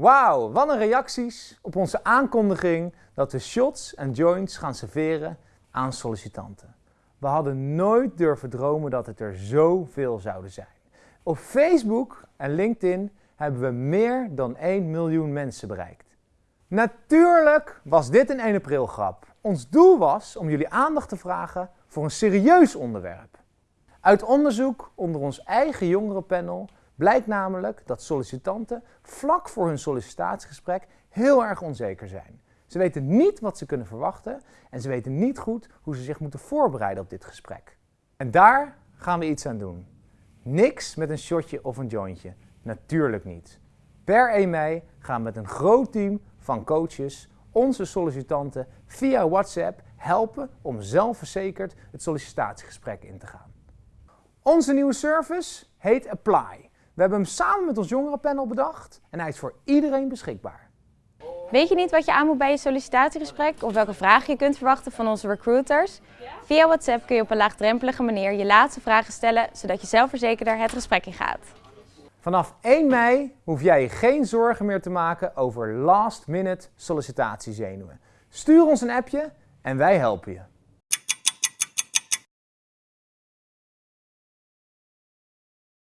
Wauw, wat een reacties op onze aankondiging dat we shots en joints gaan serveren aan sollicitanten. We hadden nooit durven dromen dat het er zoveel zouden zijn. Op Facebook en LinkedIn hebben we meer dan 1 miljoen mensen bereikt. Natuurlijk was dit een 1 april grap. Ons doel was om jullie aandacht te vragen voor een serieus onderwerp. Uit onderzoek onder ons eigen jongerenpanel blijkt namelijk dat sollicitanten vlak voor hun sollicitatiegesprek heel erg onzeker zijn. Ze weten niet wat ze kunnen verwachten en ze weten niet goed hoe ze zich moeten voorbereiden op dit gesprek. En daar gaan we iets aan doen. Niks met een shotje of een jointje. Natuurlijk niet. Per 1 mei gaan we met een groot team van coaches onze sollicitanten via WhatsApp helpen om zelfverzekerd het sollicitatiegesprek in te gaan. Onze nieuwe service heet Apply. We hebben hem samen met ons jongerenpanel bedacht en hij is voor iedereen beschikbaar. Weet je niet wat je aan moet bij je sollicitatiegesprek of welke vragen je kunt verwachten van onze recruiters? Via WhatsApp kun je op een laagdrempelige manier je laatste vragen stellen, zodat je zelfverzekerder het gesprek ingaat. Vanaf 1 mei hoef jij je geen zorgen meer te maken over last-minute sollicitatiezenuwen. Stuur ons een appje en wij helpen je.